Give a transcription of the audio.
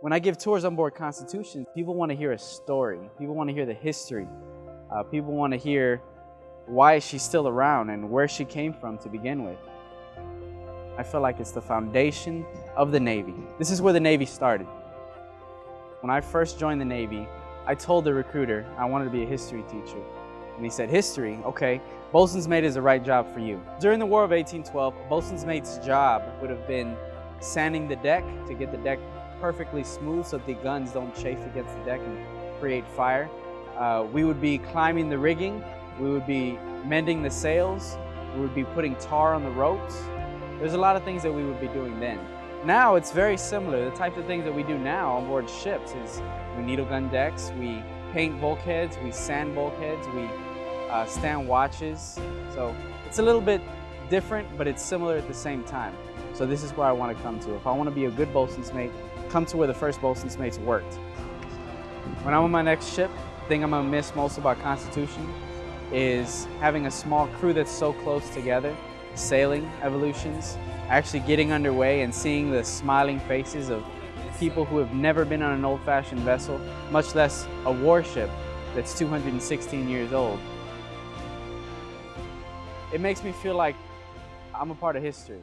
When I give tours on board Constitution, people want to hear a story. People want to hear the history. Uh, people want to hear why she's still around and where she came from to begin with. I feel like it's the foundation of the Navy. This is where the Navy started. When I first joined the Navy, I told the recruiter I wanted to be a history teacher. And he said, history, okay, bosun's mate is the right job for you. During the War of 1812, bosun's mate's job would have been sanding the deck to get the deck perfectly smooth so the guns don't chafe against the deck and create fire. Uh, we would be climbing the rigging, we would be mending the sails, we would be putting tar on the ropes. There's a lot of things that we would be doing then. Now it's very similar. The types of things that we do now on board ships is we needle gun decks, we paint bulkheads, we sand bulkheads, we uh, stand watches. So it's a little bit different, but it's similar at the same time. So this is where I want to come to. If I want to be a good bosun's mate, come to where the first bosun's mates worked. When I'm on my next ship, the thing I'm to miss most about Constitution is having a small crew that's so close together, sailing evolutions, actually getting underway and seeing the smiling faces of people who have never been on an old-fashioned vessel, much less a warship that's 216 years old. It makes me feel like I'm a part of history.